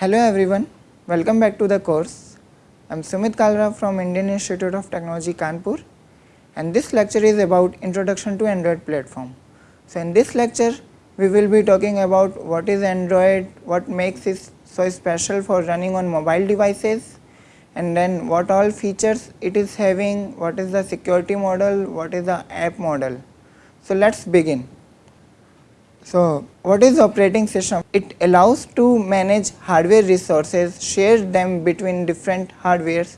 Hello everyone, welcome back to the course. I am Sumit Kalra from Indian Institute of Technology Kanpur and this lecture is about introduction to Android platform. So in this lecture we will be talking about what is Android, what makes it so special for running on mobile devices and then what all features it is having, what is the security model, what is the app model. So let us begin. So what is operating system? It allows to manage hardware resources, share them between different hardwares.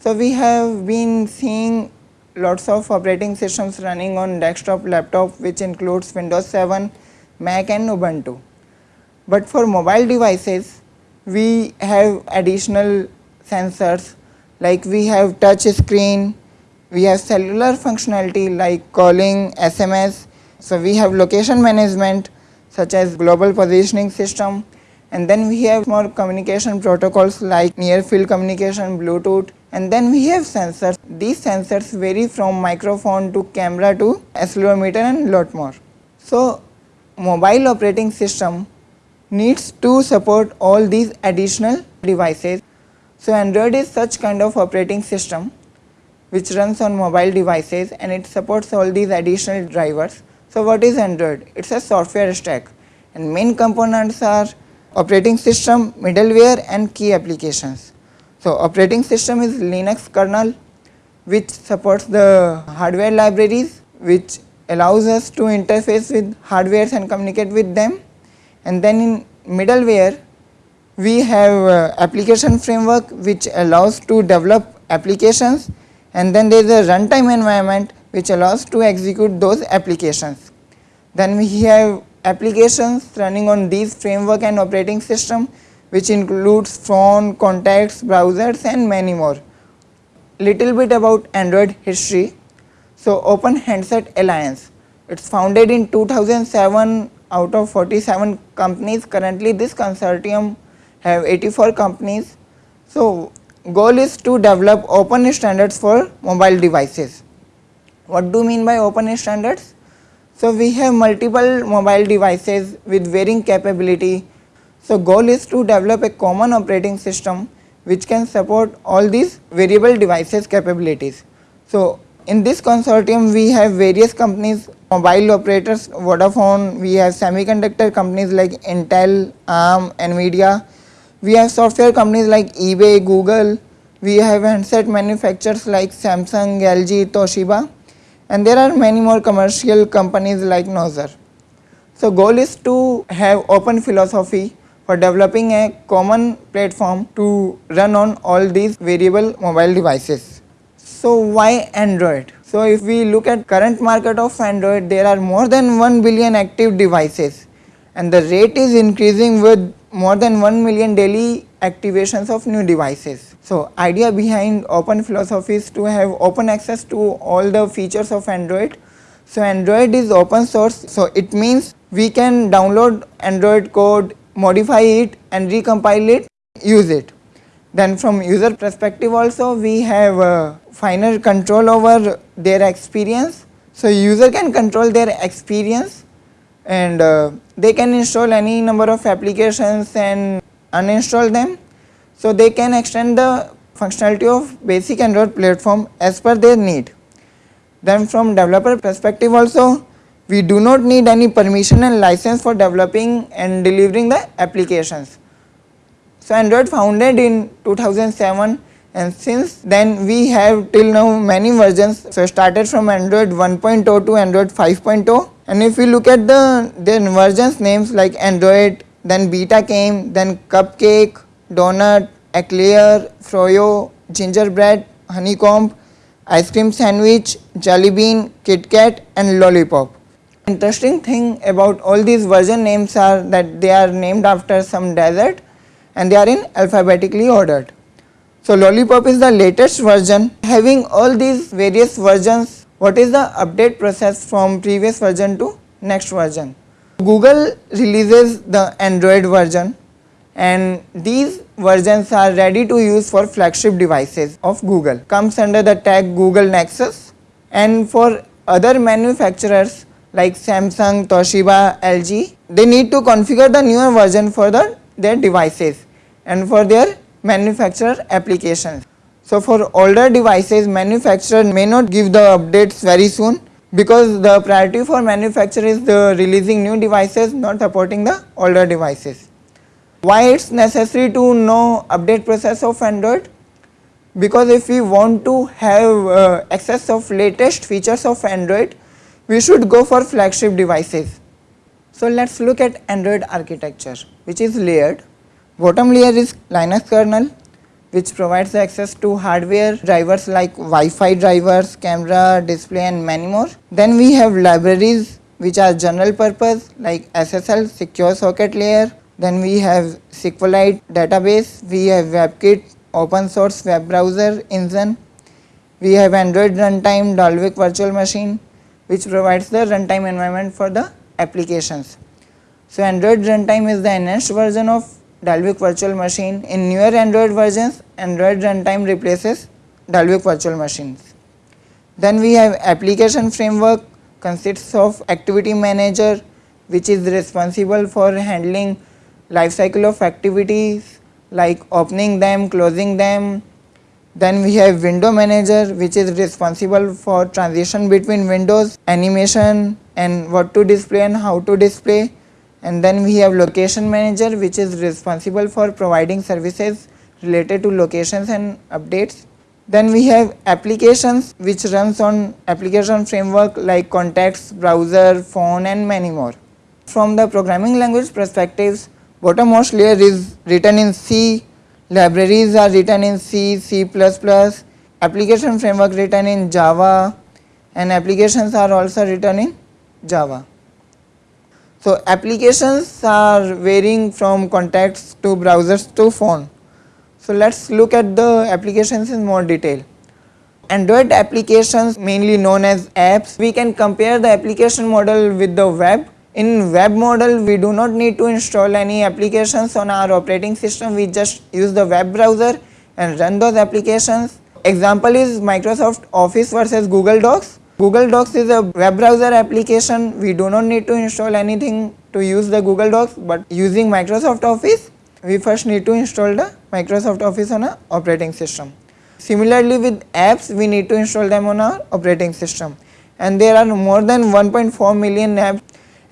So we have been seeing lots of operating systems running on desktop, laptop which includes Windows 7, Mac and Ubuntu. But for mobile devices, we have additional sensors like we have touch screen, we have cellular functionality like calling, SMS, so we have location management such as global positioning system and then we have more communication protocols like near field communication, Bluetooth and then we have sensors. These sensors vary from microphone to camera to accelerometer and lot more. So mobile operating system needs to support all these additional devices. So Android is such kind of operating system which runs on mobile devices and it supports all these additional drivers. So what is Android? It is a software stack and main components are operating system, middleware and key applications. So operating system is Linux kernel which supports the hardware libraries which allows us to interface with hardwares and communicate with them and then in middleware we have uh, application framework which allows to develop applications and then there is a runtime environment which allows to execute those applications. Then we have applications running on these framework and operating system which includes phone, contacts, browsers and many more. Little bit about Android history. So Open Handset Alliance, it is founded in 2007 out of 47 companies. Currently this consortium have 84 companies. So goal is to develop open standards for mobile devices. What do you mean by open standards? So we have multiple mobile devices with varying capability. So goal is to develop a common operating system which can support all these variable devices capabilities. So in this consortium we have various companies, mobile operators, Vodafone, we have semiconductor companies like Intel, ARM, Nvidia, we have software companies like eBay, Google, we have handset manufacturers like Samsung, LG, Toshiba and there are many more commercial companies like Nozer. So goal is to have open philosophy for developing a common platform to run on all these variable mobile devices. So why Android? So if we look at current market of Android there are more than 1 billion active devices and the rate is increasing with more than 1 million daily activations of new devices. So idea behind open philosophy is to have open access to all the features of Android. So Android is open source so it means we can download Android code, modify it and recompile it, use it. Then from user perspective also we have uh, finer control over their experience. So user can control their experience and uh, they can install any number of applications and uninstall them. So they can extend the functionality of basic Android platform as per their need. Then from developer perspective also we do not need any permission and license for developing and delivering the applications. So Android founded in 2007 and since then we have till now many versions. So started from Android 1.0 to Android 5.0 and if we look at the their versions names like Android, then Beta came, then Cupcake, Donut, Eclair, Froyo, Gingerbread, Honeycomb, Ice Cream Sandwich, Jelly Bean, KitKat and Lollipop. Interesting thing about all these version names are that they are named after some desert and they are in alphabetically ordered. So Lollipop is the latest version having all these various versions what is the update process from previous version to next version. Google releases the Android version and these versions are ready to use for flagship devices of Google comes under the tag Google Nexus and for other manufacturers like Samsung, Toshiba, LG they need to configure the newer version for the their devices and for their manufacturer applications. So for older devices manufacturer may not give the updates very soon because the priority for manufacturer is the releasing new devices not supporting the older devices. Why it is necessary to know update process of Android? Because if we want to have uh, access of latest features of Android, we should go for flagship devices. So let us look at Android architecture which is layered. Bottom layer is Linux kernel which provides access to hardware drivers like Wi-Fi drivers, camera, display and many more. Then we have libraries which are general purpose like SSL secure socket layer. Then we have SQLite database, we have WebKit open source web browser engine. We have Android runtime Dalvik virtual machine which provides the runtime environment for the applications. So Android runtime is the enhanced version of Dalvik virtual machine. In newer Android versions, Android runtime replaces Dalvik virtual machines. Then we have application framework consists of activity manager which is responsible for handling life cycle of activities like opening them, closing them. Then we have window manager which is responsible for transition between windows, animation and what to display and how to display and then we have location manager which is responsible for providing services related to locations and updates. Then we have applications which runs on application framework like contacts, browser, phone and many more. From the programming language perspectives, bottommost layer is written in C, libraries are written in C, C++, application framework written in Java and applications are also written in Java. So applications are varying from contacts to browsers to phone. So let us look at the applications in more detail. Android applications mainly known as apps, we can compare the application model with the web. In web model we do not need to install any applications on our operating system, we just use the web browser and run those applications. Example is Microsoft Office versus Google Docs. Google Docs is a web browser application. We do not need to install anything to use the Google Docs, but using Microsoft Office, we first need to install the Microsoft Office on a operating system. Similarly with apps, we need to install them on our operating system. And there are more than 1.4 million apps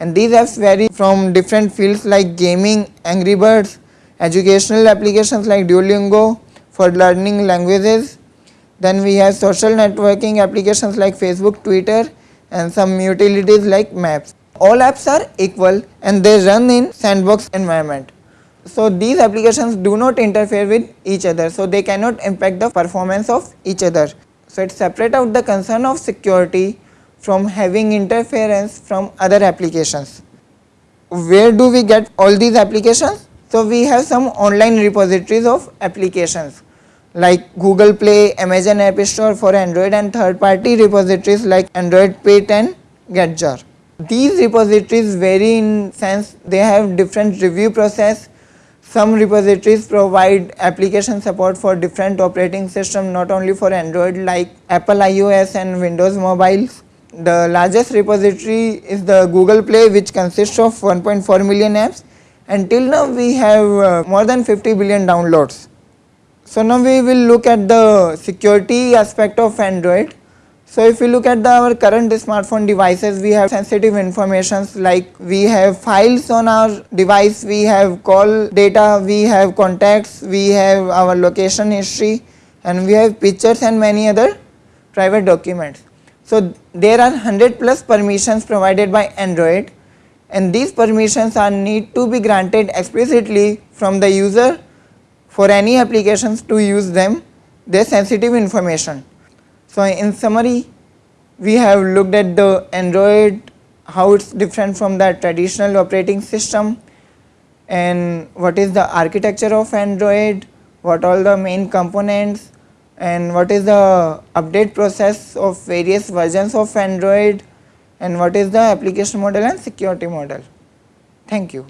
and these apps vary from different fields like gaming, Angry Birds, educational applications like Duolingo for learning languages, then we have social networking applications like Facebook, Twitter and some utilities like maps. All apps are equal and they run in sandbox environment. So these applications do not interfere with each other so they cannot impact the performance of each other. So it separate out the concern of security from having interference from other applications. Where do we get all these applications? So we have some online repositories of applications like Google Play, Amazon App Store for Android and third party repositories like Android Pit and Getjar. These repositories vary in sense they have different review process. Some repositories provide application support for different operating system not only for Android like Apple iOS and Windows mobiles. The largest repository is the Google Play which consists of 1.4 million apps. Until now we have uh, more than 50 billion downloads. So now we will look at the security aspect of Android. So if we look at the, our current smartphone devices, we have sensitive informations like we have files on our device, we have call data, we have contacts, we have our location history and we have pictures and many other private documents. So there are 100 plus permissions provided by Android and these permissions are need to be granted explicitly from the user for any applications to use them their sensitive information. So in summary we have looked at the Android how it is different from the traditional operating system and what is the architecture of Android, what all the main components and what is the update process of various versions of Android and what is the application model and security model. Thank you.